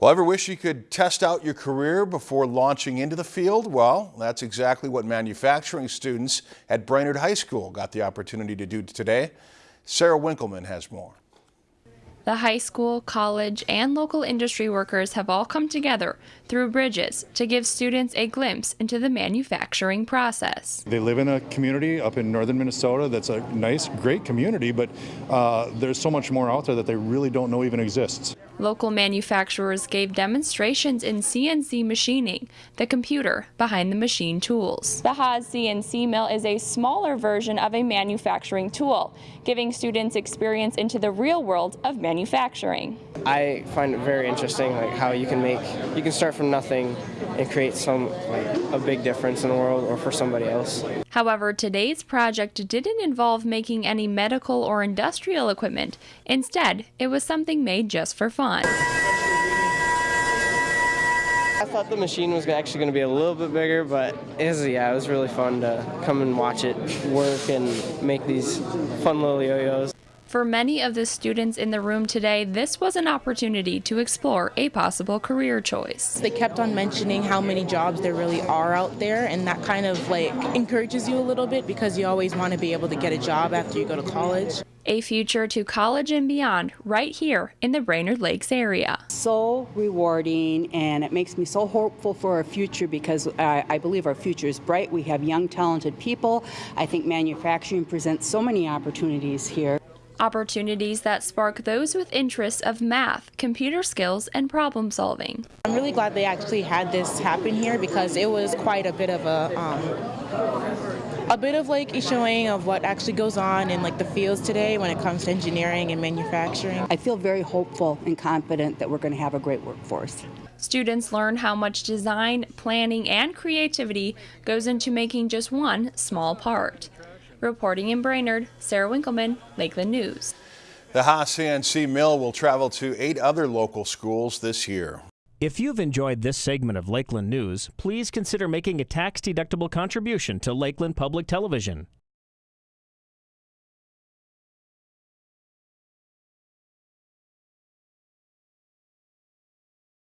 Well, ever wish you could test out your career before launching into the field? Well, that's exactly what manufacturing students at Brainerd High School got the opportunity to do today. Sarah Winkleman has more. The high school, college, and local industry workers have all come together through Bridges to give students a glimpse into the manufacturing process. They live in a community up in northern Minnesota that's a nice, great community, but uh, there's so much more out there that they really don't know even exists. Local manufacturers gave demonstrations in CNC machining, the computer behind the machine tools. The Haas CNC mill is a smaller version of a manufacturing tool, giving students experience into the real world of manufacturing. I find it very interesting like how you can make you can start from nothing and create some like a big difference in the world or for somebody else. However, today's project didn't involve making any medical or industrial equipment. Instead, it was something made just for fun. I thought the machine was actually going to be a little bit bigger, but it was, yeah, it was really fun to come and watch it work and make these fun little yo-yos. For many of the students in the room today, this was an opportunity to explore a possible career choice. They kept on mentioning how many jobs there really are out there, and that kind of like encourages you a little bit because you always want to be able to get a job after you go to college. A future to college and beyond right here in the Brainerd Lakes area. So rewarding and it makes me so hopeful for our future because I, I believe our future is bright. We have young talented people. I think manufacturing presents so many opportunities here opportunities that spark those with interests of math, computer skills, and problem solving. I'm really glad they actually had this happen here because it was quite a bit of a um, a bit of like a showing of what actually goes on in like the fields today when it comes to engineering and manufacturing. I feel very hopeful and confident that we're going to have a great workforce. Students learn how much design, planning, and creativity goes into making just one small part. Reporting in Brainerd, Sarah Winkleman, Lakeland News. The Haas CNC mill will travel to eight other local schools this year. If you've enjoyed this segment of Lakeland News, please consider making a tax-deductible contribution to Lakeland Public Television.